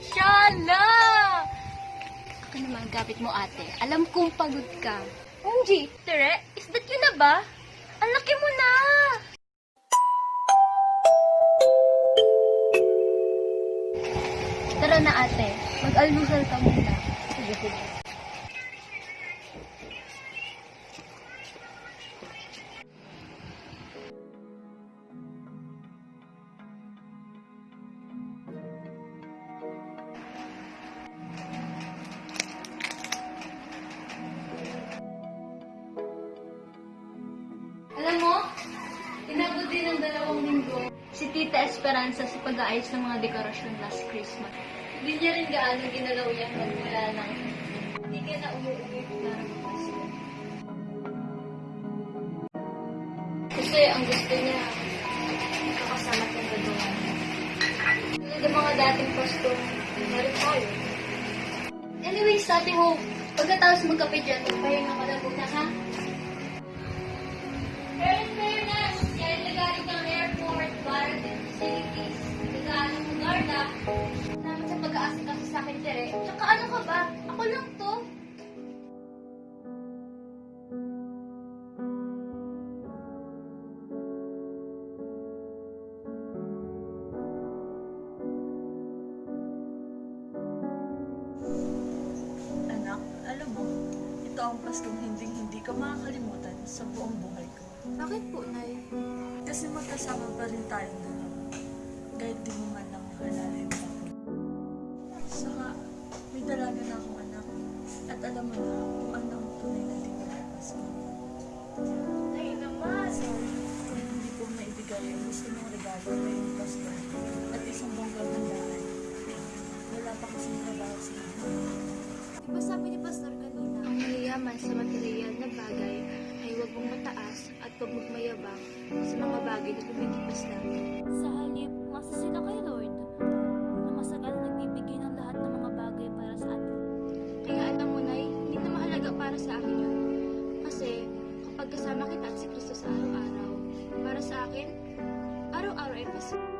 Shala! Ako naman gabit mo ate. Alam kong pagod ka. OMG, Tere, is that you na ba? Ang laki mo na! Tara na ate, mag-almusal ka muna. Sige, sige. Tita Esperanza sa pag-aayos ng mga dekorasyon last Christmas. Hindi niya rin gaano ginalaw yan magmula nang hindi ka na umuwi na Pasko. Kasi ang gusto niya, makasama kang gagawa. Tulad ng mga dating Pasko, meron tayo. Anyway, sabi mo, pagkatapos magkape dyan, magpahinga ka na muna, ito ang Paskong hinding-hindi ko makakalimutan sa buong buhay ko. Bakit po, Nay? Kasi magkasama pa rin tayong dalawa. Kahit di mo man lang mahalala yung mayayaman sa material na bagay ay huwag mong mataas at huwag mong mayabang sa mga bagay na lumikipas lang. sa halip, masa sila kay Lord na masagal na nagbibigay ng lahat ng mga bagay para sa atin. Kaya alam mo, Nay, hindi na mahalaga para sa akin yun. Kasi kapag kasama kita at si Kristo sa araw-araw, para sa akin, araw-araw ay Pasko.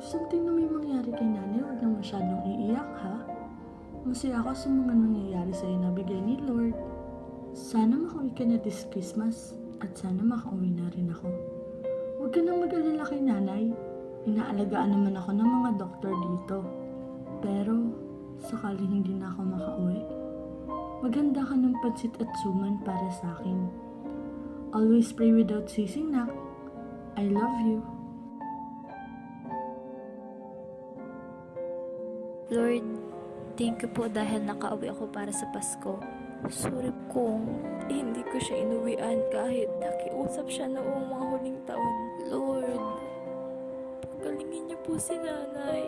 if something na may mangyari kay nanay, huwag nang masyadong iiyak, ha? Masaya ako sa mga nangyayari sa'yo na bigay ni Lord. Sana makauwi ka na this Christmas at sana makauwi na rin ako. Huwag ka nang mag-alala kay nanay. Inaalagaan naman ako ng mga doktor dito. Pero, sakali hindi na ako makauwi, maganda ka ng pansit at suman para sa akin. Always pray without ceasing, nak. I love you. Lord, thank you po dahil nakauwi ako para sa Pasko. Sorry kung hindi ko siya inuwian kahit nakiusap siya noong mga huling taon. Lord, pagalingin niyo po si nanay.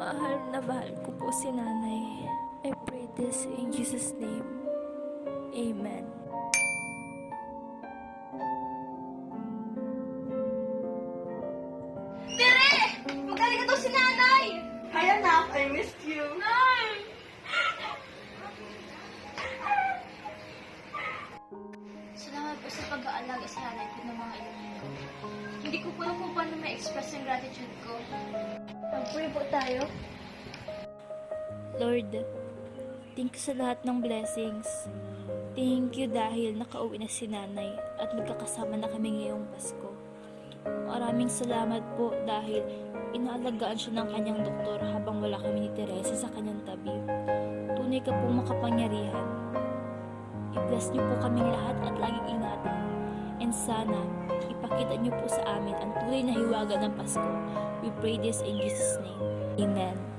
Mahal na mahal ko po si nanay. I pray this in Jesus' name. Amen. Tere! Magaling ito si nanay! Hi anak, I missed you. Nay! Salamat po sa pag-aalaga sa nanay ko ng mga ilang linggo. Hindi ko po alam kung paano ma-express ang gratitude ko. Mag-pray po tayo. Lord, thank you sa lahat ng blessings. Thank you dahil nakauwi na si nanay at magkakasama na kami ngayong Pasko. Maraming salamat po dahil inaalagaan siya ng kanyang doktor habang wala kami ni Teresa sa kanyang tabi. Tunay ka pong makapangyarihan. I-bless niyo po kaming lahat at laging ingatan. And sana, ipakita niyo po sa amin ang tunay na hiwaga ng Pasko. We pray this in Jesus' name. Amen.